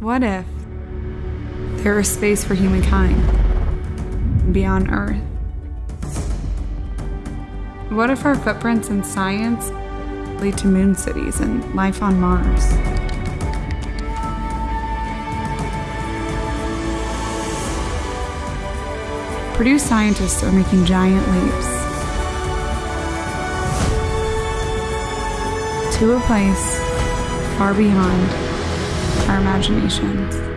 What if there is space for humankind beyond Earth? What if our footprints in science lead to moon cities and life on Mars? Purdue scientists are making giant leaps to a place far beyond imaginations.